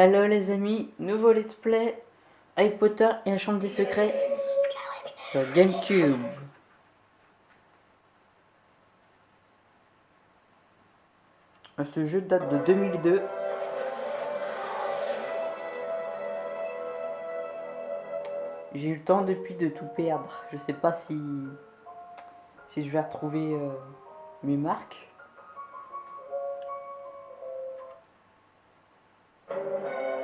Hello les amis, nouveau let's play Harry Potter et la chambre des secrets sur Gamecube. Ce jeu date de 2002. J'ai eu le temps depuis de tout perdre. Je sais pas si si je vais retrouver euh, mes marques. Thank you.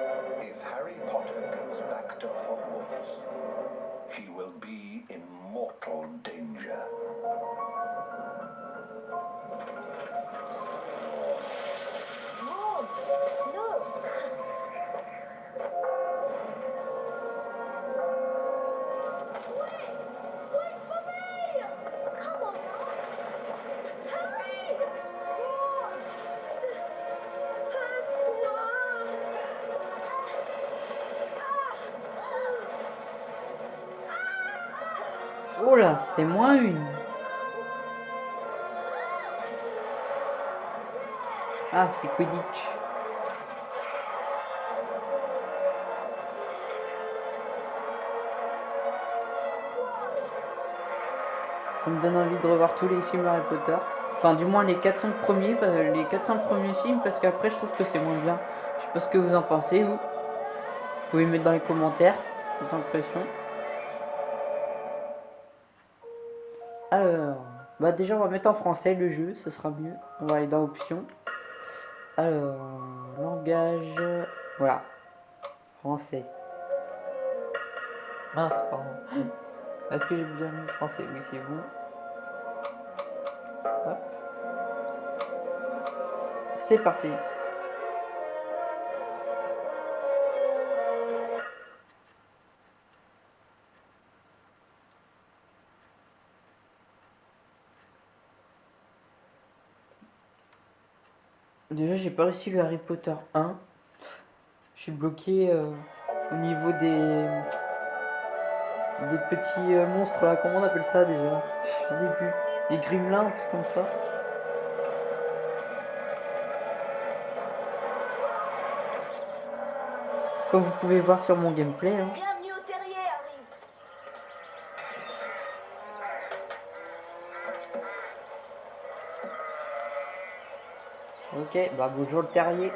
Oh là, c'était moins une. Ah, c'est Quidditch. Ça me donne envie de revoir tous les films Harry Potter. Enfin, du moins les 4-5 premiers, les 4-5 premiers films, parce qu'après, je trouve que c'est moins bien. Je sais pas ce que vous en pensez, vous. Vous pouvez mettre dans les commentaires vos impressions. Bah déjà, on va mettre en français le jeu, ce sera mieux. On va aller dans options. Alors, langage, voilà, français. Mince, pardon. Est-ce que j'ai bien mis français? Oui, c'est bon. Hop. C'est parti. J'ai pas réussi le Harry Potter 1. Je suis bloqué euh, au niveau des des petits euh, monstres là. Comment on appelle ça déjà? Je sais plus. Des gremlins, un truc comme ça. Comme vous pouvez voir sur mon gameplay. hein. Ok, bah bonjour le terrier.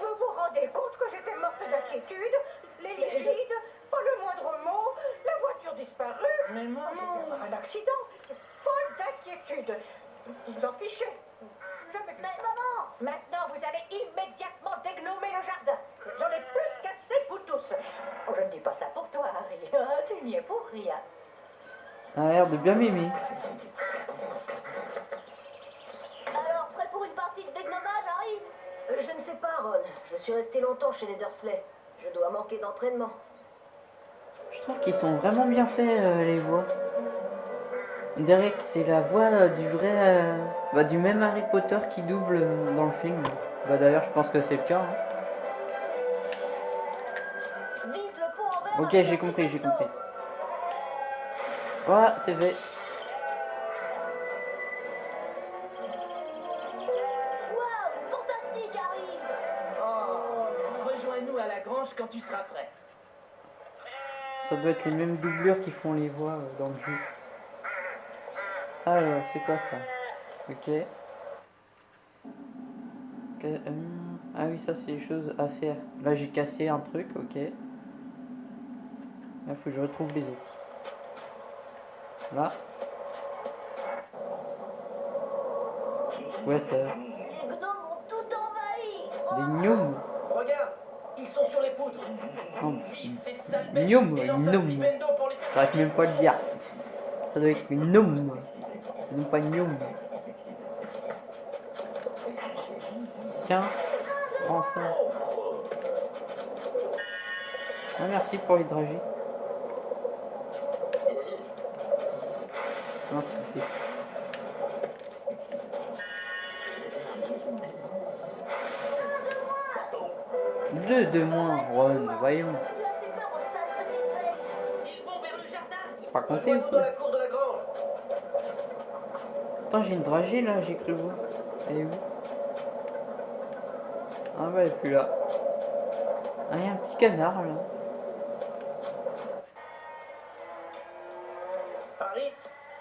Vous vous rendez compte que j'étais morte d'inquiétude? Les liquides, pas le moindre mot, la voiture disparue. Mais Oh, Un accident, folle d'inquiétude. Vous en fichez? Mais ça. maman! Maintenant, vous allez immédiatement dégnommer le jardin. J'en ai plus qu'assez de vous tous. Oh, je ne dis pas ça pour toi, Harry. Ah, tu n'y es pour rien. A l'air de bien m'aimer. Alors, prêt pour une partie de dégommage, Harry? Euh, Je ne sais pas, Ron. Je suis chez les Dursley. Je dois manquer d'entraînement. Je trouve qu'ils sont vraiment bien faits euh, les voix. On dirait que c'est la voix euh, du vrai, euh, bah, du même Harry Potter qui double dans le film. Bah d'ailleurs, je pense que c'est le cas. hein. Ok, j'ai compris, j'ai compris. Voilà, c'est fait. Doit être les mêmes doublures qui font les voix euh, dans le jeu. Alors, c'est quoi ça? Ok. Hum, Ah oui, ça c'est les choses à faire. Là j'ai cassé un truc, ok. Là faut que je retrouve les autres. Là. Ouais, ça. Les gnomes ont tout envahi! Des gnomes. Regarde, ils sont sur les bêtes Gnome, gnome. j'arrive même pas à le dire. Ça doit être gnome. Non pas gnome. Tiens, prends ça. Ah, merci pour les dragées. Non, s'il Deux de moins, Ron, voyons. C'est pas compté ou quoi. Attends, j'ai une dragée là, j'ai cru voir. Elle est où Ah bah elle est plus là. Ah, il y a un petit canard là. Harry,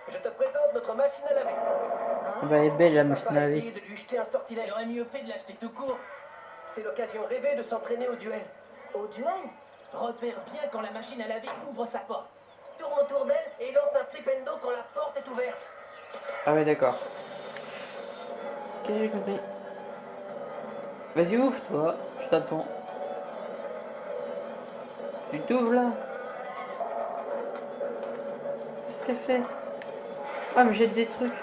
je te présente notre machine à laver. Ah bah, elle est belle la machine à laver. de lui jeter un sortilège. Il aurait mieux fait de l'acheter tout court. C'est l'occasion rêvée de s'entraîner au duel. Au duel Repère bien quand la machine à laver ouvre sa porte. Tourne autour d'elle et lance un flipendo quand la porte est ouverte. Ah ouais, d'accord. Qu'est-ce que j'ai compris? Vas-y, ouvre toi, je t'attends. Tu t'ouvres là Qu'est-ce qu'elle fait? Ah, mais jette des trucs.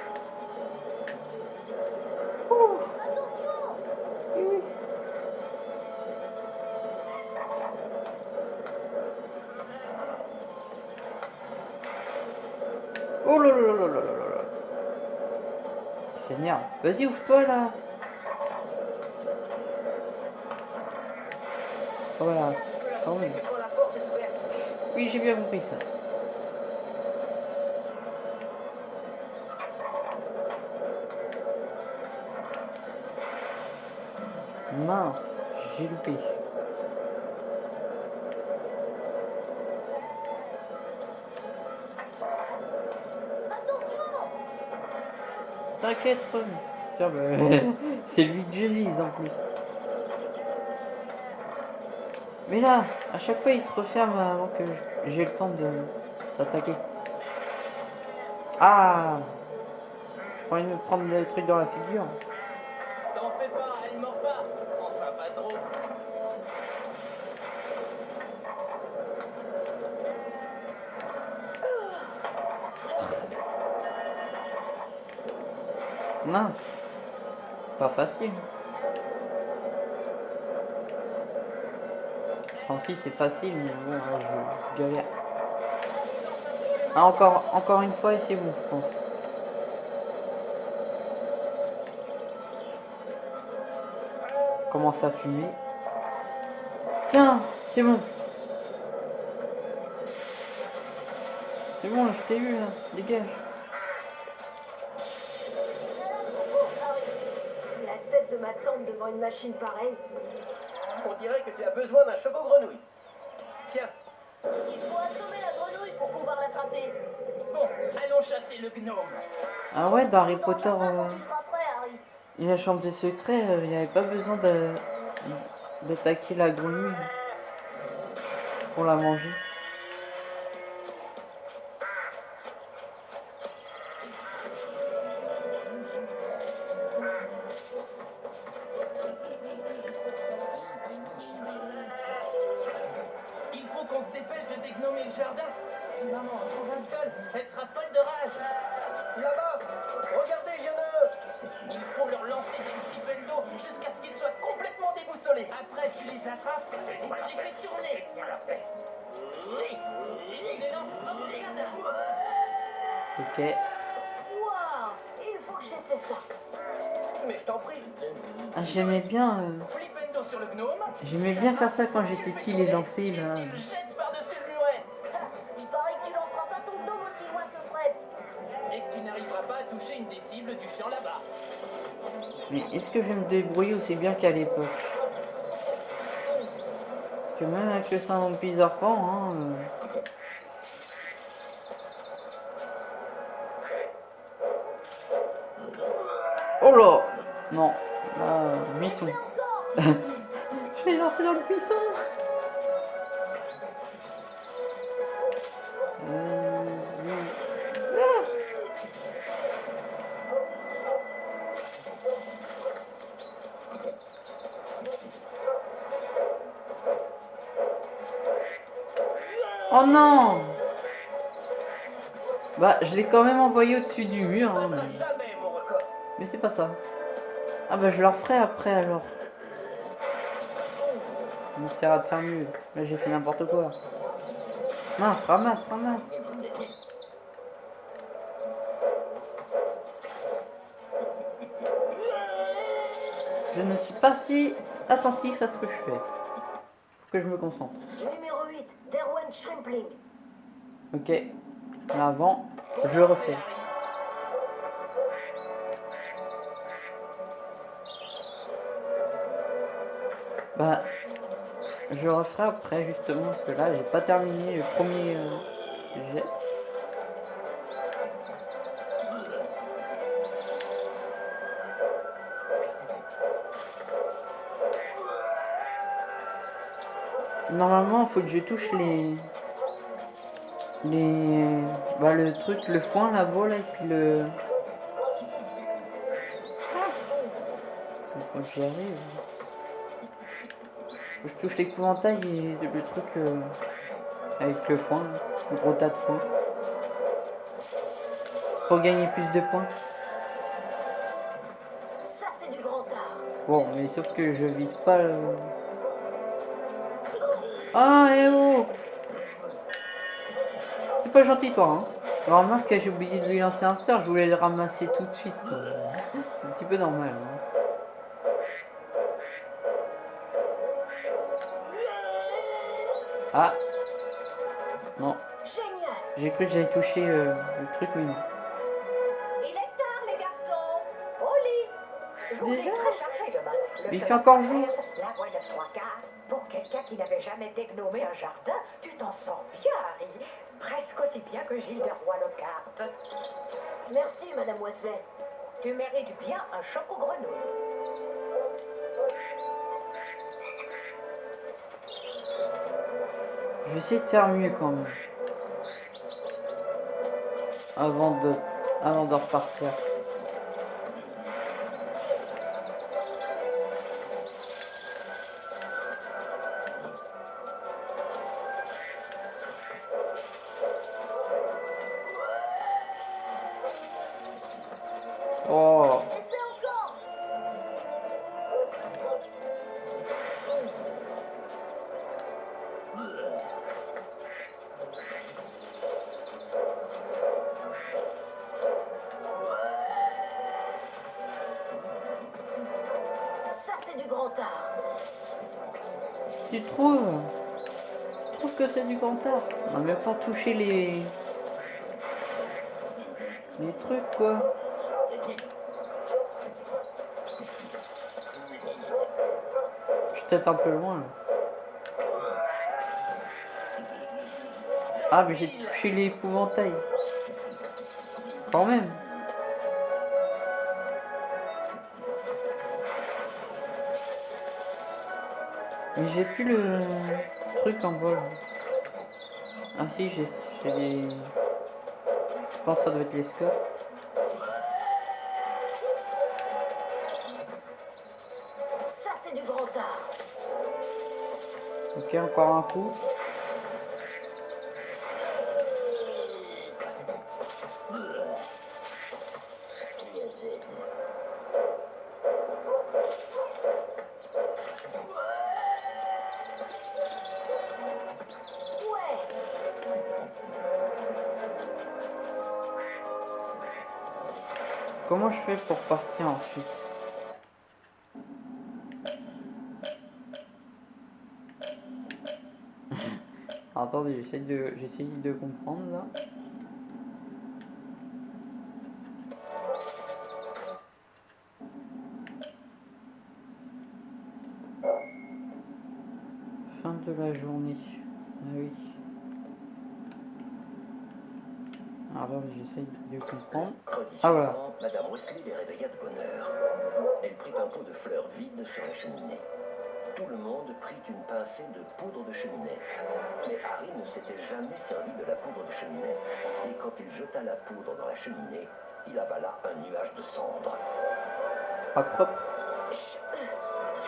Oh là là là là là là là Seigneur, vas-y ouvre-toi là ah, Voilà. Ah oui. Oui, j'ai bien compris ça. Mince, j'ai loupé. C'est lui que je vise en plus. Mais là, à chaque fois, il se referme avant que j'ai le temps de d'attaquer. Ah envie de me prendre des trucs dans la figure. T'en fais pas, elle mord pas. Enfin, pas trop. Mince Pas facile. Enfin si, c'est facile, mais bon, là, je galère. Ah, encore, encore une fois et c'est bon, je pense. Commence à fumer. Tiens, c'est bon. C'est bon, je t'ai eu, là. Dégage. Devant une machine pareille. On dirait que tu as besoin d'un choco grenouille. Tiens, Il faut assommer la grenouille pour pouvoir l'attraper. bon, allons chasser le gnome. Ah ouais, dans Harry Potter, euh, et la chambre des secrets, euh, il n'y avait pas besoin de d'attaquer la grenouille pour la manger. J'aimais bien faire ça quand j'étais petit, les lancer, ben... Mais est-ce que je vais me débrouiller aussi bien qu'à l'époque? Que même avec le syndrome pisse hein... Euh. Oh là! Non, là, euh, mission. lancé dans le oui. Ah Oh non Bah, je l'ai quand même envoyé au-dessus du mur. hein, mais- mais c'est pas ça. Ah bah je leur ferai après alors. Essaiera de faire mieux. Là j'ai fait n'importe quoi. Mince, ramasse, ramasse. Je ne suis pas si attentif à ce que je fais. Que je me concentre. Numéro 8, Derwen Shrimpling. Ok. Mais avant, je refais. Je referai après justement parce que là j'ai pas terminé le premier euh, jet. Normalement faut que je touche les les bah le truc le foin là et puis le faut que j'y arrive Je touche l'épouvantail et le truc euh, avec le foin le gros tas de foin pour gagner plus de points Ça, c'est du grand art. bon mais sauf que je vise pas le... ah eh oh c'est pas gentil toi hein alors remarque que j'ai oublié de lui lancer un sort je voulais le ramasser tout de suite quoi. un petit peu normal hein. Ah Non, Génial. j'ai cru que j'avais touché euh, le truc, mais non. Il est tard, les garçons. Au lit. Déjà très chargée demain. Le il fait encore jour. La voie de trois quarts. Pour quelqu'un qui n'avait jamais dégnome un jardin, tu t'en sors bien, Harry. Presque aussi bien que Gilles de Roy-le-Carte. Merci, Madame Wesley. Tu mérites bien un choc vais essayer de faire mieux quand même. Avant de, avant de repartir. Oh, tu trouves Tu trouves que c'est du grand art On n'a même pas touché les... Les trucs quoi. Je suis peut-être un peu loin. Ah mais j'ai touché l'épouvantail. Quand même. Mais j'ai plus le truc en là. Ah si j'ai les... Je pense que ça doit être les scores. Ça, c'est du grand art. Ok encore un coup. Pour partir ensuite Attendez, j'essaie de, j'essaie de comprendre là. Fin de la journée. Ah oui. Alors j'essaie de comprendre. Ah, voilà. Madame Wesley les réveilla de bonne heure. Elle prit un pot de fleurs vides sur la cheminée. Tout le monde prit une pincée de poudre de cheminette. Mais Harry ne s'était jamais servi de la poudre de cheminette. Et quand il jeta la poudre dans la cheminée, il avala un nuage de cendres. C'est pas propre. Ch-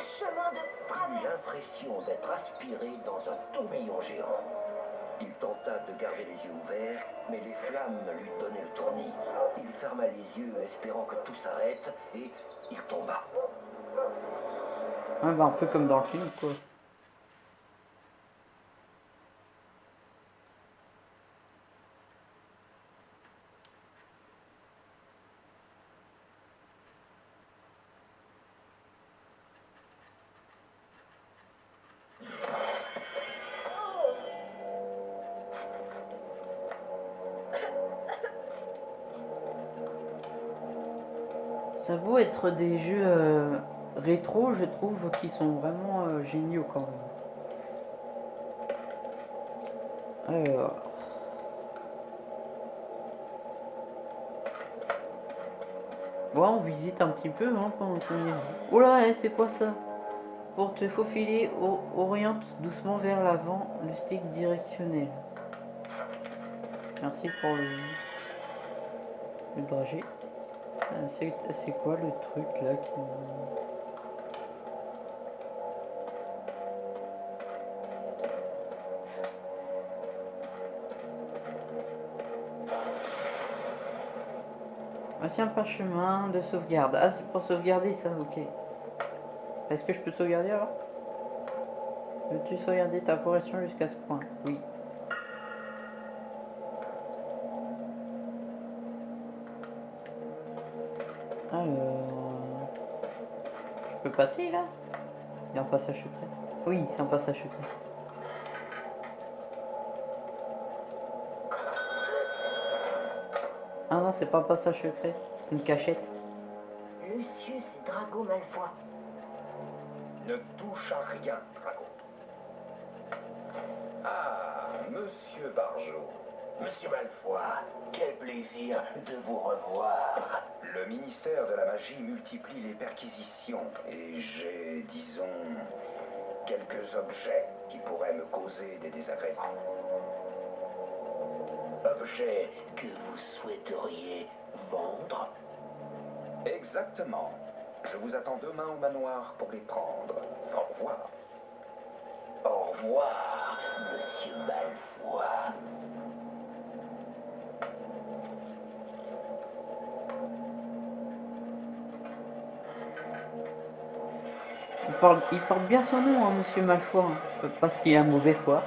Chemin de traverse. l'impression d'être aspiré dans un tourbillon géant. Il tenta de garder les yeux ouverts, mais les flammes lui donnaient le tournis. Il ferma les yeux, espérant que tout s'arrête, et il tomba. Ouais, bah, un peu comme dans le film quoi. Des jeux euh, rétro, je trouve, qui sont vraiment euh, géniaux quand même. Alors. Bon, on visite un petit peu hein, pendant qu'on est. Oh là, eh, c'est quoi ça? Pour te faufiler, oriente doucement vers l'avant le stick directionnel. Merci pour le, le dragé. C'est c'est quoi le truc là qui... Voici un parchemin de sauvegarde. Ah, c'est pour sauvegarder ça, ok. Est-ce que je peux sauvegarder alors? Veux-tu sauvegarder ta progression jusqu'à ce point? Oui. Passer là Il y a un passage secret Oui, c'est un passage secret. Ah non, c'est pas un passage secret, c'est une cachette. Lucius et Drago Malfoy. Ne touche à rien, Drago. Ah, Monsieur Barjot. Monsieur Malfoy, quel plaisir de vous revoir. Le ministère de la Magie multiplie les perquisitions et j'ai, disons, quelques objets qui pourraient me causer des désagréments. Objet que vous souhaiteriez vendre? Exactement. Je vous attends demain au manoir pour les prendre. Au revoir. Au revoir, Monsieur Malfoy. Il porte bien son nom, hein, monsieur Malfoy, parce qu'il a mauvais foi.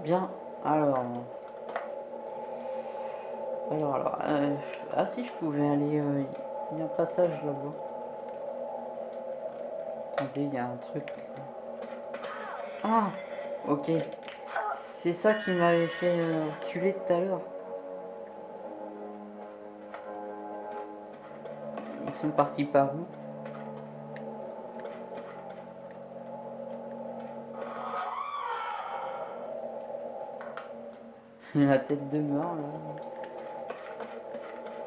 Bien, alors... Alors, alors... euh, ah si, je pouvais aller... euh, Il y a un passage là-bas. Attendez, il y a un truc... Ah Ok. C'est ça qui m'avait fait euh, reculer tout à l'heure. Sont partis par où La tête de mort là.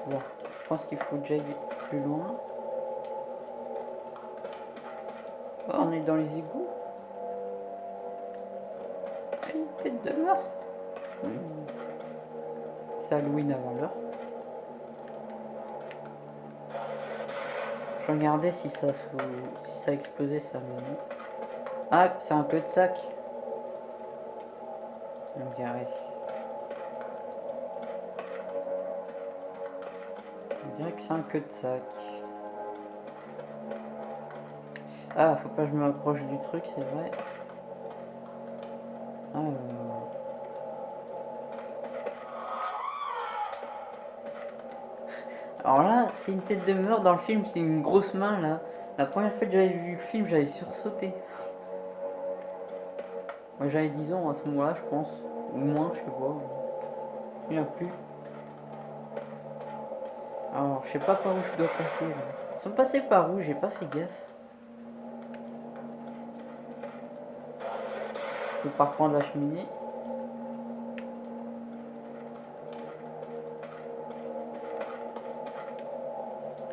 Bon, je pense qu'il faut que j'aille plus loin. Oh, on est dans les égouts. Une tête de mort. Hmm. C'est Halloween avant l'heure. Regardais si ça, si ça explosait ça mais. Ah, c'est un peu de sac. On dirait. On dirait que c'est un queue de sac. Ah, faut pas que je me rapproche du truc, c'est vrai. Alors. Alors là, c'est une tête de mort dans le film, c'est une grosse main là. La première fois que j'avais vu le film, j'avais sursauté. Moi j'avais 10 ans à ce moment-là, je pense. Ou moins, je sais pas. Il a plus. Alors, je sais pas par où je dois passer là. Ils sont passés par où? J'ai pas fait gaffe. Je peux pas reprendre la cheminée.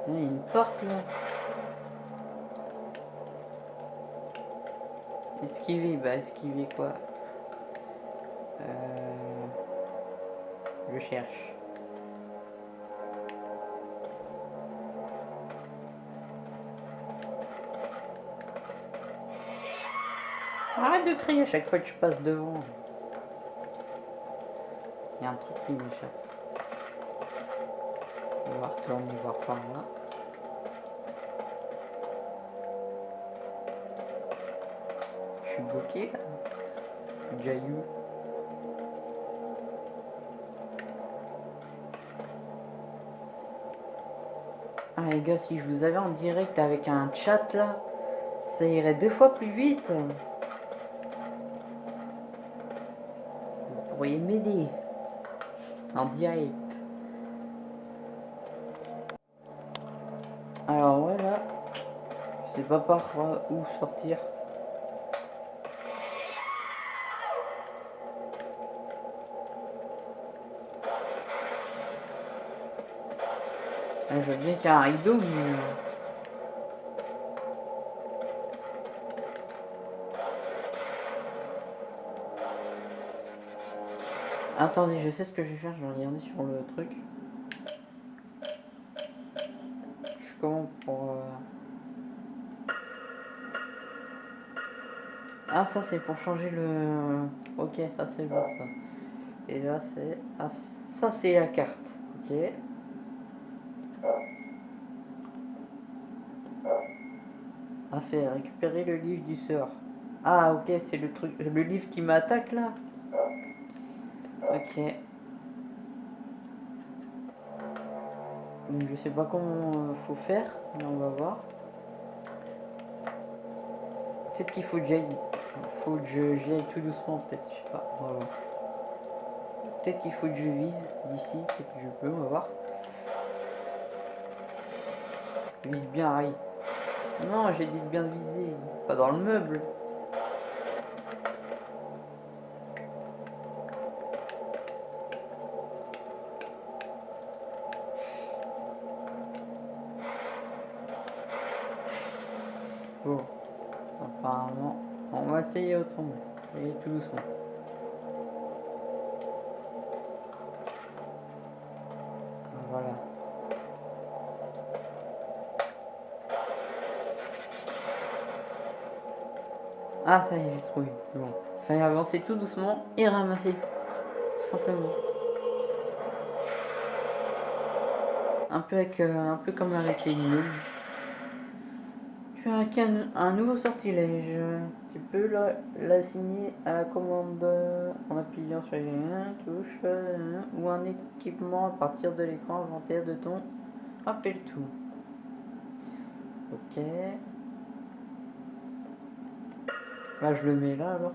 Il y a une porte là. Esquiver, bah esquiver quoi? Euh... Je cherche. Arrête de crier à chaque fois que je passe devant. Il y a un truc qui m'échappe. On va retourner voir par là. Suis là. Jayu. Ah les gars, si je vous avais en direct avec un chat là, ça irait deux fois plus vite. Vous pourriez m'aider. En direct. Alors voilà. Je sais pas par où sortir. Je veux bien qu'il y a un rideau, mais... euh, Attendez, je sais ce que je vais faire, je vais regarder sur le truc. Je suis comment pour... euh, Ah ça c'est pour changer le... Ok, ça c'est bon ça. Et là c'est... Ah, ça c'est la carte. Ok. À faire, récupérer le livre du sort. Ah ok, c'est le truc, le livre qui m'attaque là. Ok. Je sais pas comment euh, faut faire, mais on va voir. Peut-être qu'il faut que j'aille. Faut que j'y aille tout doucement, peut-être, je sais pas. Peut-être qu'il faut que je vise d'ici, peut-être que je peux, on va voir. Vise bien, aïe. Non, j'ai dit de bien viser, pas dans le meuble. Bon, apparemment, on va essayer autrement. Et tout doucement. Ah, ça y est, j'ai trouvé. Bon. Fallait avancer tout doucement et ramasser. Tout simplement. Un peu, avec, euh, un peu comme avec les immeubles. Tu as qu'un un nouveau sortilège. Tu peux la- l'assigner à la commande en appuyant sur une touche ou un équipement à partir de l'écran inventaire de ton rappel tout. Ok. Là, je le mets là alors.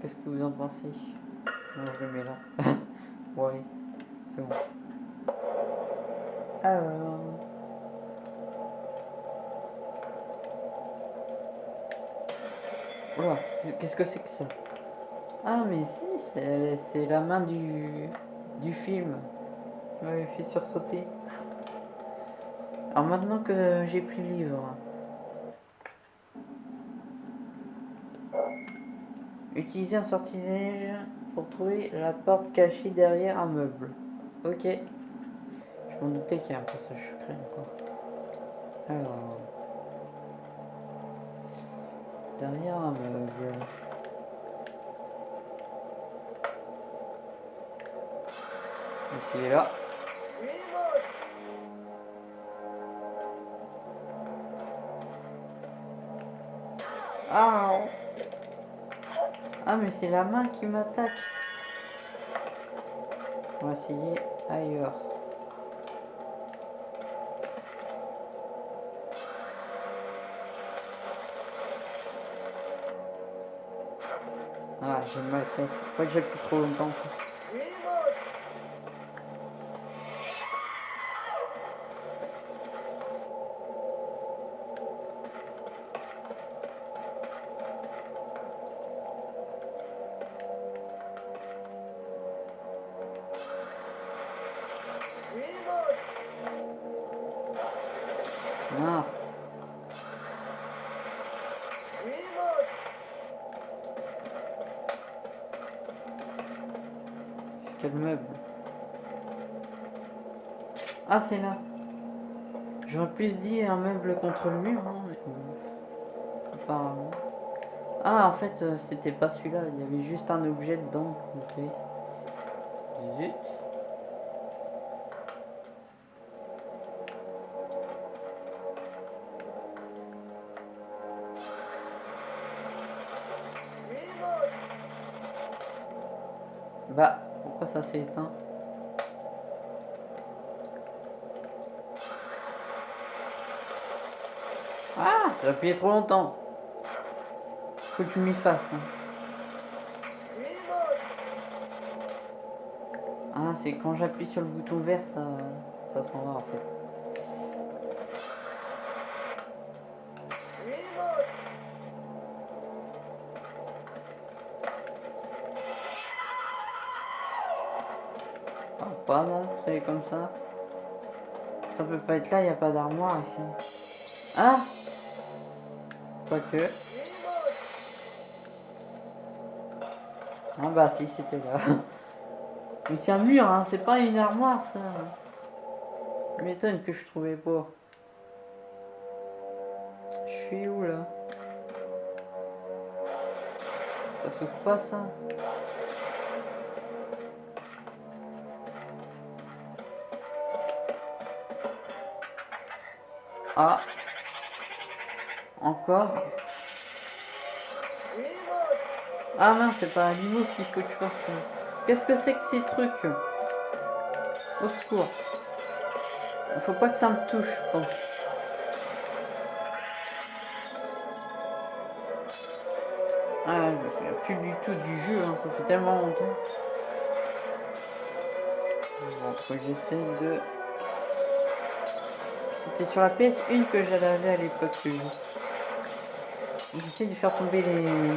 Qu'est-ce que vous en pensez? Non, je le mets là. ouais, c'est bon. Alors. Oula, qu'est-ce que c'est que ça? Ah, mais si, c'est c'est la main du, du film qui m'avait fait sursauter. Alors maintenant que j'ai pris le livre, utilisez un sortilège pour trouver la porte cachée derrière un meuble. Ok. Je m'en doutais qu'il y a un passage secret encore. Alors. Derrière un meuble. Ici et là. Ah Ah mais c'est la main qui m'attaque. On va essayer ailleurs. Ah j'ai mal fait. Faut pas que j'ai plus trop longtemps. Quel meuble Ah, c'est là. J'aurais plus dit un meuble contre le mur, hein, apparemment. Ah, en fait, euh, c'était pas celui-là, il y avait juste un objet dedans. Ok. Ça s'est éteint Ah J'ai appuyé trop longtemps. Faut que tu m'y fasses. hein. Ah, c'est quand j'appuie sur le bouton vert, ça, ça s'en va en fait. Ça. Peut pas être là, il n'y a pas d'armoire ici. Ah Quoique. Ah bah si, c'était là. Mais c'est un mur, hein, c'est pas une armoire ça. M'étonne que je trouvais pas. Je suis où là? Ça s'ouvre pas ça? Ah Encore Ah mince, c'est pas limos qu'il faut que tu fasses. Qu'est-ce que c'est que ces trucs? Au secours. Il faut pas que ça me touche, je pense. Ah, je me souviens plus du tout du jeu, hein, ça fait tellement longtemps. Bon, j'essaie de... Sur la PS1 que j'avais à l'époque. J'essaie de faire tomber les...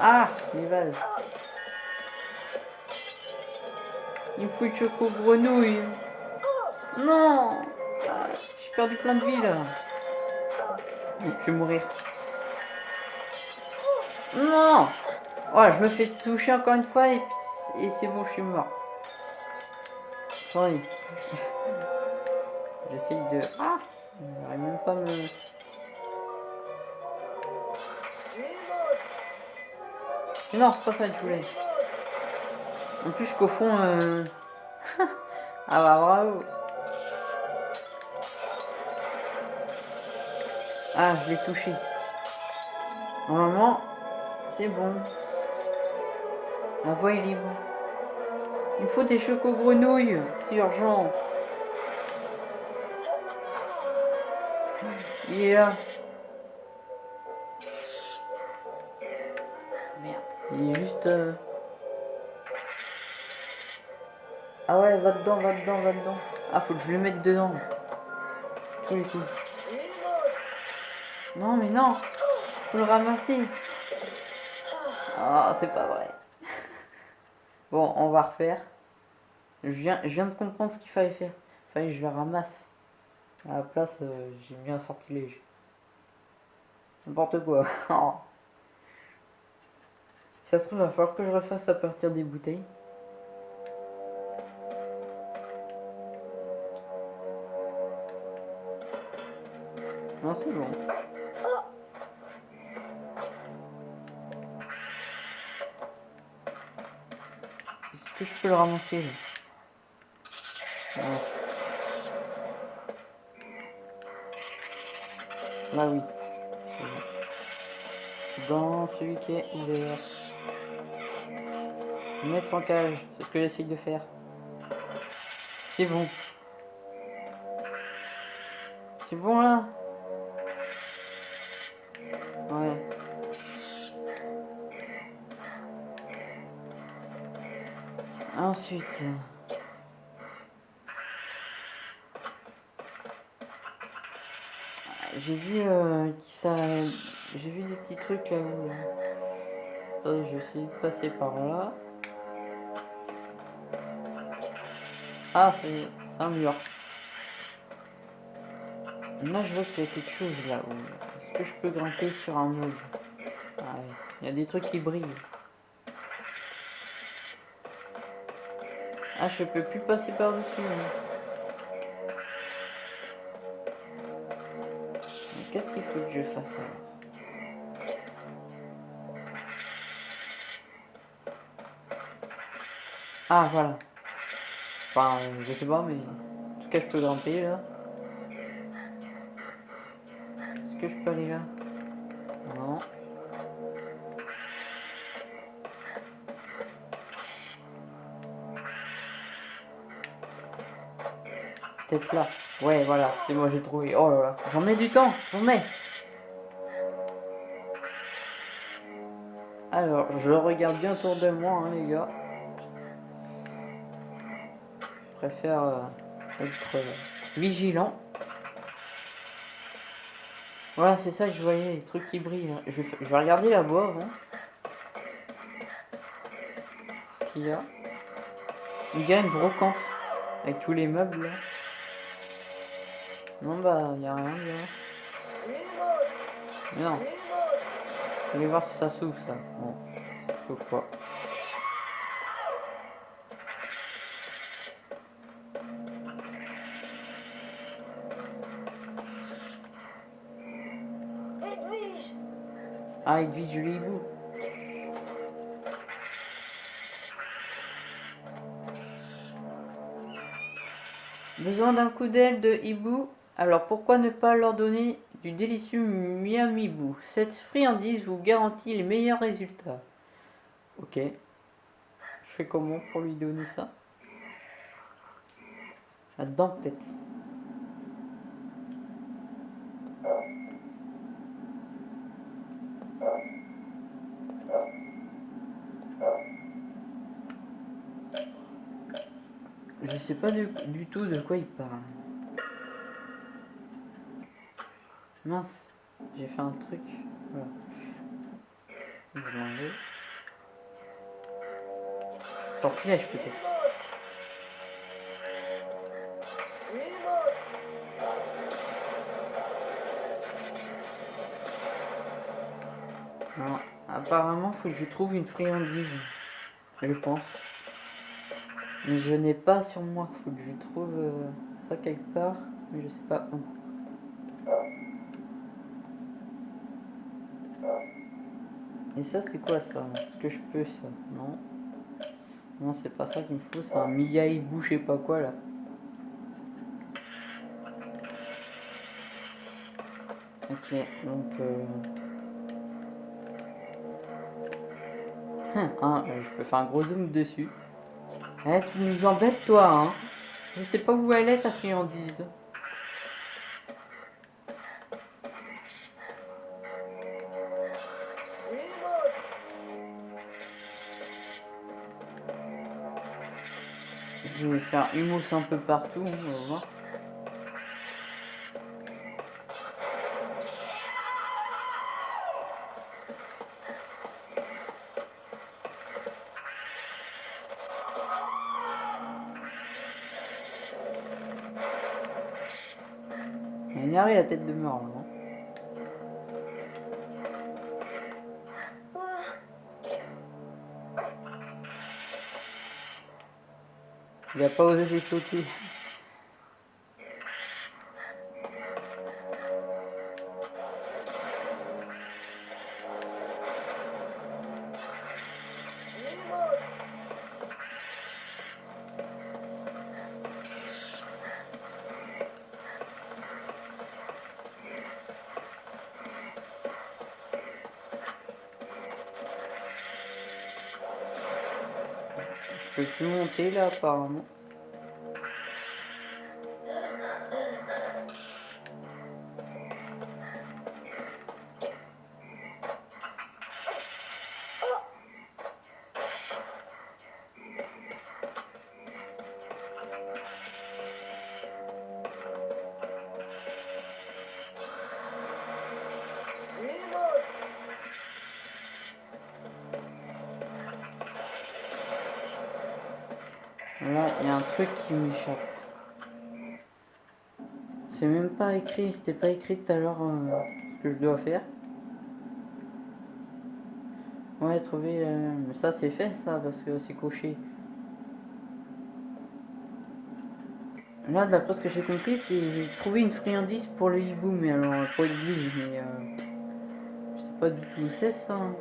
Ah Les vases. Il me faut une choco grenouille. Non J'ai perdu plein de vie là. Je vais mourir. Non je me fais toucher encore une fois et, et c'est bon, je suis mort. Sorry. J'essaye de... Ah Non, c'est pas ça je voulais. En plus qu'au fond... Euh... ah bah bravo Ah, je l'ai touché. Normalement, c'est bon. La voie est libre. Il faut des chocos grenouilles. C'est urgent. Il est là. Merde. Il est juste... euh, Ah ouais, va dedans, va dedans, va dedans. Ah, faut que je le mette dedans. Tous les coups. Non, mais non. Faut le ramasser. Ah, c'est pas vrai. bon, on va refaire. Je viens, je viens de comprendre ce qu'il fallait faire. Fallait que je le ramasse. À la place, euh, j'ai mis un sortilège. N'importe quoi. Ça se trouve, il va falloir que je refasse à partir des bouteilles. Non, c'est bon. Est-ce que je peux le ramasser. Là oui. Dans celui qui est ouvert. Mettre en cage, c'est ce que j'essaye de faire. C'est bon. C'est bon là? Ouais. Ensuite. J'ai vu euh, ça. J'ai vu des petits trucs là où. là. Je vais essayer de passer par là. Ah, c'est un mur. Là, je vois qu'il y a quelque chose là. où- Est-ce que je peux grimper sur un ouais. Il y a des trucs qui brillent. Ah, je peux plus passer par-dessus. hein. Qu'il faut que je fasse Ah, voilà. Enfin, je sais pas, mais... En tout cas, je peux grimper, là. Est-ce que je peux aller là? Non. Peut-être là. Ouais, voilà, c'est moi, j'ai trouvé. Oh là là, j'en mets du temps, j'en mets. Alors, je regarde bien autour de moi, hein, les gars. Je préfère euh, être euh, vigilant. Voilà, c'est ça que je voyais, les trucs qui brillent. là. Je, vais fa- je vais regarder là-bas avant. Ce qu'il y a. Il y a une brocante avec tous les meubles là. Non, bah, y a rien, là. Lumos Mais non, je vais voir si ça s'ouvre, ça. Bon, ça s'ouvre pas. Ah, Edwige le hibou. Besoin d'un coup d'aile de hibou? Alors pourquoi ne pas leur donner du délicieux miamibou? Cette friandise vous garantit les meilleurs résultats. Ok. Je fais comment pour lui donner ça? Là-dedans peut-être. Je sais pas du tout de quoi il parle. Mince, j'ai fait un truc. Je vais. Sortilège peut-être. Non, apparemment, faut que je trouve une friandise. Je pense. Mais je n'ai pas sur moi. Faut que je trouve euh, ça quelque part. Mais je sais pas où. Et ça, c'est quoi ça? Est-ce que je peux ça? Non. Non, c'est pas ça qu'il me faut. C'est un miaïbou, je sais pas quoi là. Ok, donc. Euh... Hum, hein, euh, je peux faire un gros zoom dessus. Eh, tu nous embêtes, toi, hein? Je sais pas où elle est, ta friandise. Faire hummus un peu partout, on va voir. Il a énervé la tête de mort, non Il a peux plus monter là apparemment. M'échappe. C'est même pas écrit, c'était pas écrit tout à l'heure euh, ce que je dois faire. Ouais, trouver. euh, ça, c'est fait ça parce que c'est coché. Là, d'après ce que j'ai compris, c'est trouver une friandise pour le hibou, mais alors pour Edwige, mais euh, je sais pas du tout où c'est ça. hein.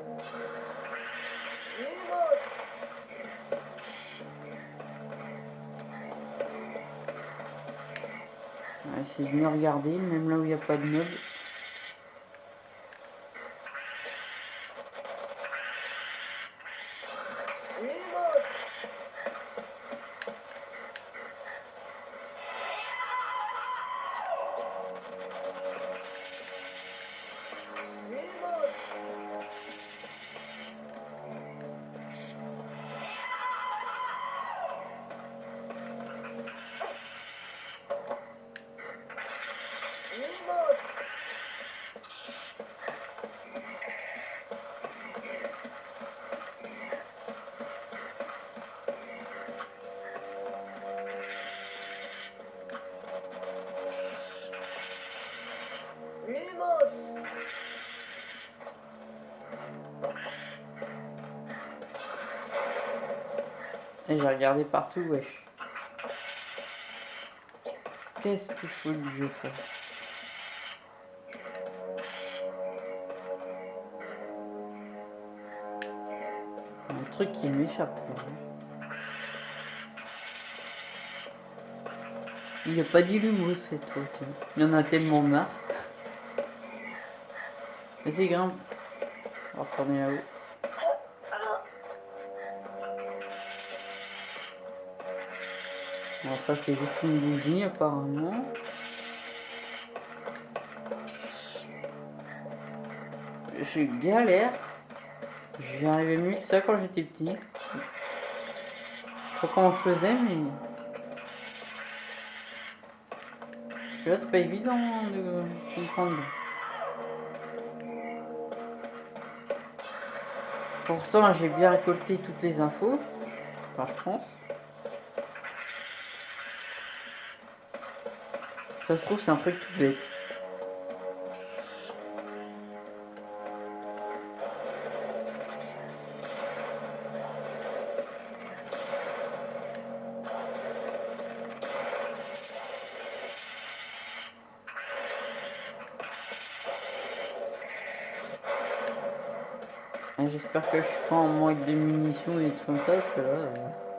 Essayer de regarder, même là où il n'y a pas de meubles. J'ai regardé partout, wesh. Qu'est-ce qu'il faut que je fasse? Un truc qui m'échappe. Il a pas dit cette fois. Il y en a tellement marre. Vas-y, grimpe. On va retourner là-haut. Ça c'est juste une bougie apparemment. Je galère. J'y arrivais mieux que ça quand j'étais petit. Je sais pas comment mais. Là, c'est pas évident de comprendre. Pourtant, j'ai bien récolté toutes les infos. Enfin, je pense. Ça se trouve, c'est un truc tout bête. Et J'espère que je suis pas en manque de munitions et des trucs comme ça, parce que là... euh,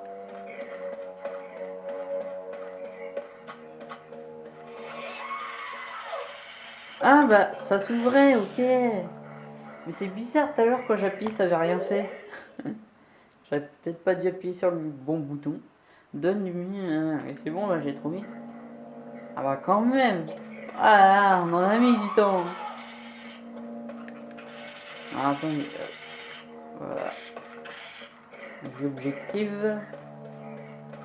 bah, ça s'ouvrait, ok. Mais c'est bizarre, tout à l'heure, quand j'appuie, ça avait rien fait. J'aurais peut-être pas dû appuyer sur le bon bouton. Donne du mien. Et c'est bon, là, j'ai trouvé. Ah bah, quand même. Ah, on en a mis du temps. Ah, attendez. euh, Voilà. L'objectif.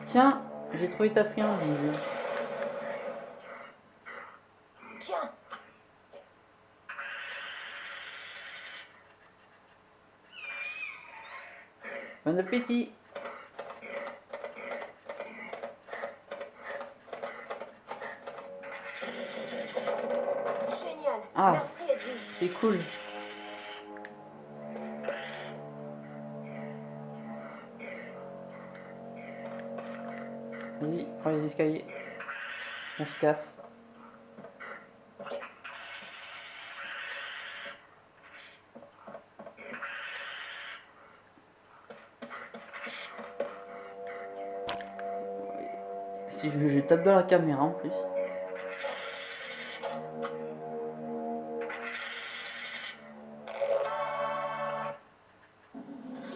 Tiens, j'ai trouvé ta friandise. Tiens Bon appétit. Génial Ah. Merci Edwige C'est cool. Vas-y, prends les escaliers. On se casse. Tape dans la caméra en plus.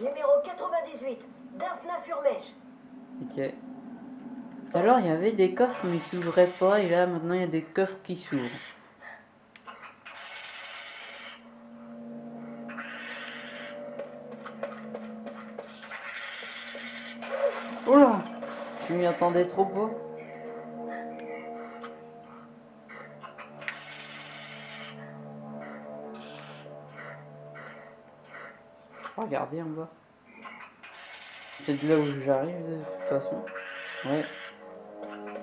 Numéro 98, Daphna Furmèche. Ok. L'heure, il y avait des coffres, mais ils s'ouvraient pas, et là, maintenant, il y a des coffres qui s'ouvrent. Oula Je m'y attendais trop pas. Regarder en bas. C'est de là où j'arrive de toute façon. Ouais.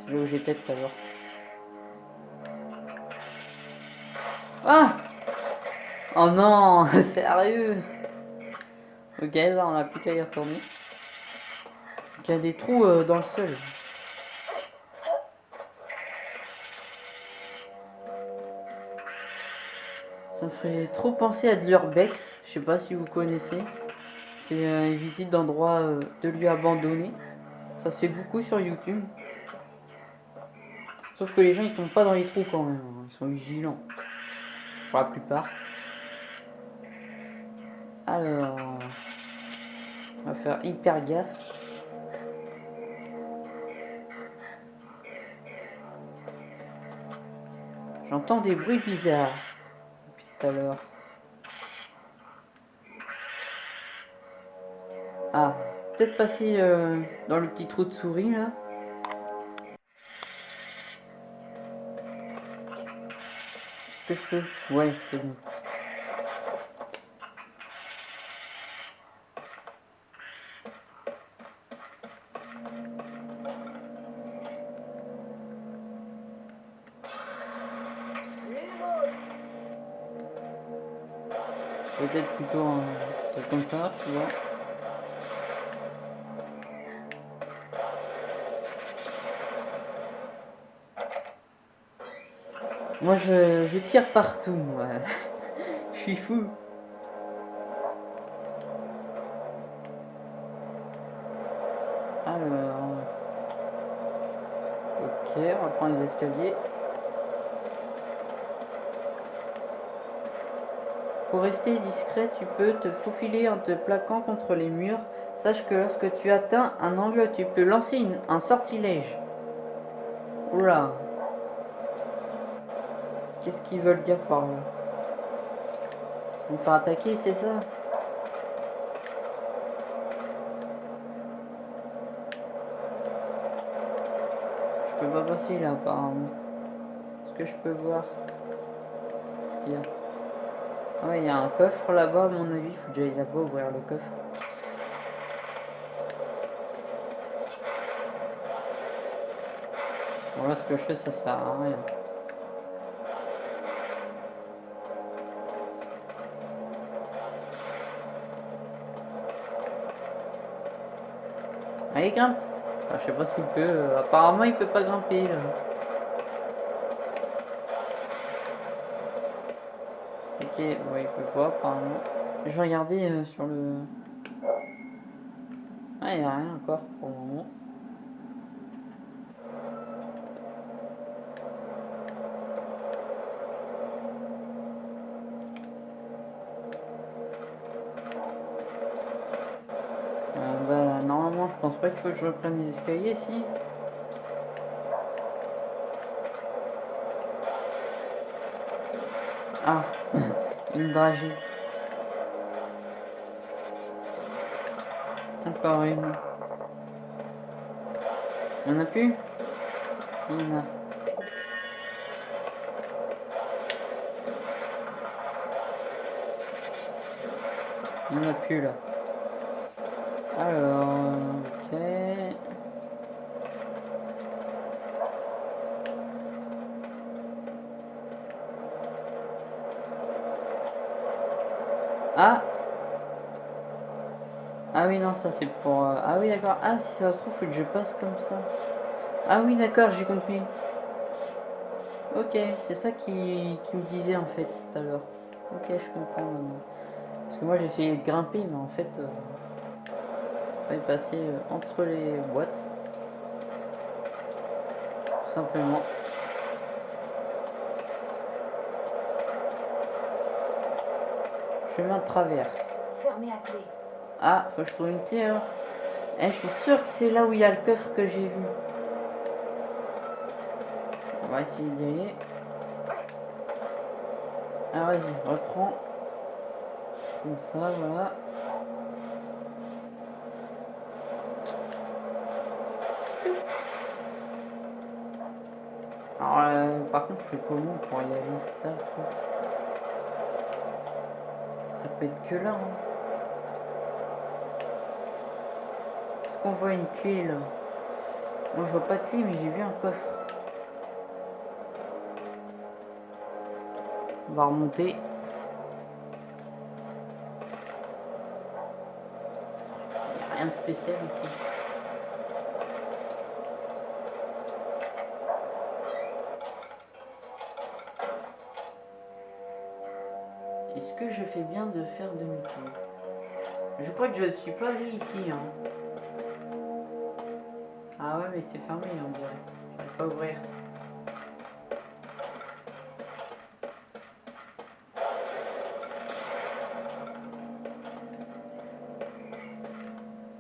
C'est là où j'étais tout à l'heure. Ah Oh non Sérieux Ok, là on a plus qu'à y retourner. Il y a des trous euh, dans le sol. Ça me fait trop penser à de l'urbex. Je sais pas si vous connaissez. C'est euh, une visite d'endroits euh, de lieux abandonnés. Ça se fait beaucoup sur YouTube. Sauf que les gens ils tombent pas dans les trous quand même. hein. Ils sont vigilants. Pour la plupart. Alors. On va faire hyper gaffe. J'entends des bruits bizarres. Depuis tout à l'heure. Ah, peut-être passer euh, dans le petit trou de souris là. Est-ce que je peux? Ouais, c'est bon. Peut-être plutôt un truc comme ça, tu vois. Moi je, tire partout, moi. je suis fou. Alors. Ok, on va prendre les escaliers. Pour rester discret, tu peux te faufiler en te plaquant contre les murs. Sache que lorsque tu atteins un angle, tu peux lancer un sortilège. Oula. Qu'est-ce qu'ils veulent dire par là On faire attaquer, c'est ça Je peux pas passer là apparemment. Est-ce que je peux voir ce qu'il y a Ah ouais, il y a un coffre là-bas, à mon avis, faut que j'aille là-bas ouvrir le coffre. Bon là, ce que je fais, ça sert à rien. Allez, grimpe Enfin, Je sais pas s'il peut. euh, Apparemment, il peut pas grimper là. Ok, ouais, il peut pas apparemment. Je vais regarder euh, sur le. Ah, il y a rien encore pour le moment. Euh, bah, normalement, je pense pas qu'il faut que je reprenne les escaliers, si. Ah, une dragée. Encore une. Il y en a plus? Il y en a. Il en a plus là. Alors, ok. Ah Ah oui, non, ça c'est pour... euh, Ah oui, d'accord. Ah, si ça se trouve, que je passe comme ça. Ah oui, d'accord, j'ai compris. Ok, c'est ça qui, qui me disait en fait tout à l'heure. Ok, je comprends. Parce que moi j'essayais de grimper, mais en fait... euh, fallait passer euh, entre les boîtes. Tout simplement. Chemin de traverse. Fermé à clé. Ah, faut que je trouve une clé. hein. Eh, je suis sûr que c'est là où il y a le coffre que j'ai vu. On va essayer d'y aller. Ah, vas-y, reprends. Comme ça, voilà. Alors, euh, par contre, je fais comment pour y aller ça. Ça peut être que là. Hein. Qu'on voit une clé là Moi je vois pas de clé mais j'ai vu un coffre. On va remonter. Y a rien de spécial ici. Est-ce que je fais bien de faire demi-tour? Je crois que je ne suis pas allé ici. Hein. Ah ouais, mais c'est fermé, on dirait. J'arrive pas à ouvrir.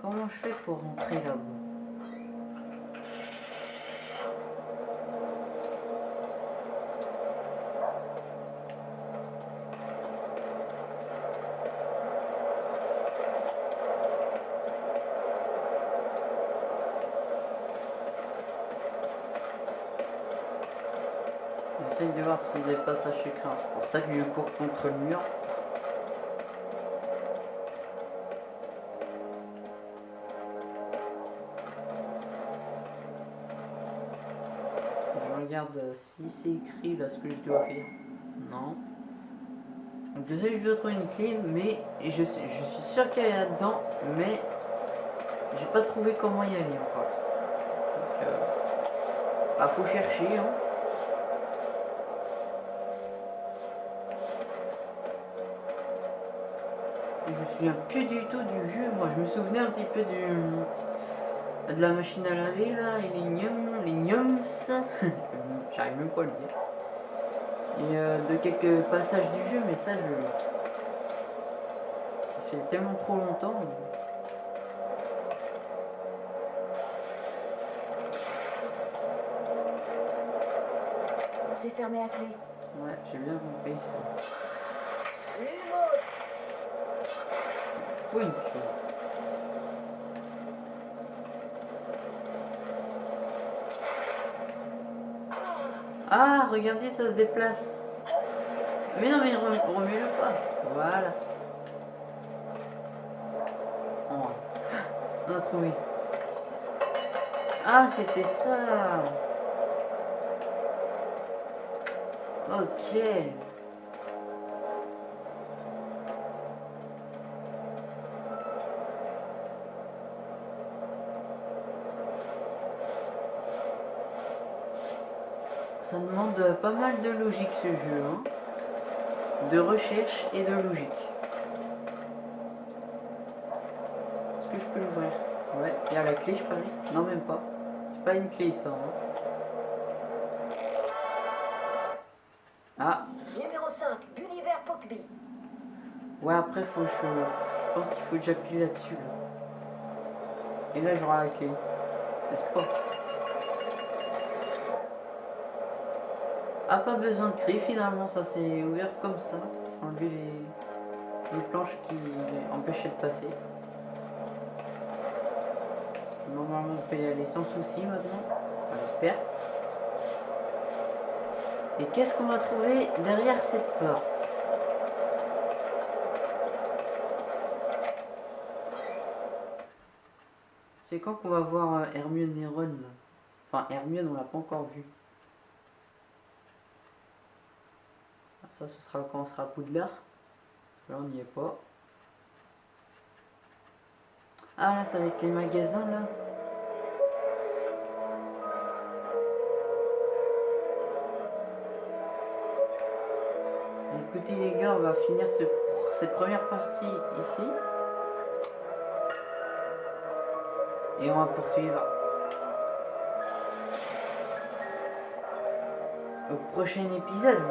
Comment je fais pour rentrer là-bas A des passages secrets. C'est pour ça que je cours contre le mur. Je regarde euh, si c'est écrit là ce que je dois faire. Non. Donc Je sais que je dois trouver une clé, mais je suis sûr qu'elle est là-dedans, mais j'ai pas trouvé comment y aller encore. Donc, euh, bah, faut chercher. Hein. Me souviens plus du tout du jeu, moi je me souvenais un petit peu du de la machine à laver là, et les gnums, les gnums, j'arrive même pas à le dire. Et euh, de quelques passages du jeu, mais ça je. Ça fait tellement trop longtemps. C'est fermé à clé. Ouais, j'ai bien compris ça. Ah, regardez, ça se déplace. Mais non, mais rem- remets-le pas. Voilà. Oh. On a trouvé. Ah, c'était ça. Ok. Ça demande pas mal de logique ce jeu, hein. De recherche et de logique. Est-ce que je peux l'ouvrir? Ouais, il y a la clé, je parie. Non, même pas. C'est pas une clé, ça. hein. Ah, Numéro 5, Gulliver Pockby. ouais, après, faut que je... je pense qu'il faut que j'appuie là-dessus. Là. Et là, j'aurai la clé. N'est-ce pas? Pas besoin de clé, finalement, ça s'est ouvert comme ça. Sans enlever les... les planches qui empêchaient de passer. Normalement, on peut y aller sans souci maintenant. J'espère. Et qu'est-ce qu'on va trouver derrière cette porte? C'est quand qu'on va voir euh, Hermione et Ron? Enfin, Hermione, on l'a pas encore vu. Ça, ce sera quand on sera à Poudlard. Là, on n'y est pas. Ah, là, ça va être les magasins là. Écoutez les gars, on va finir ce- cette première partie ici. Et on va poursuivre au prochain épisode.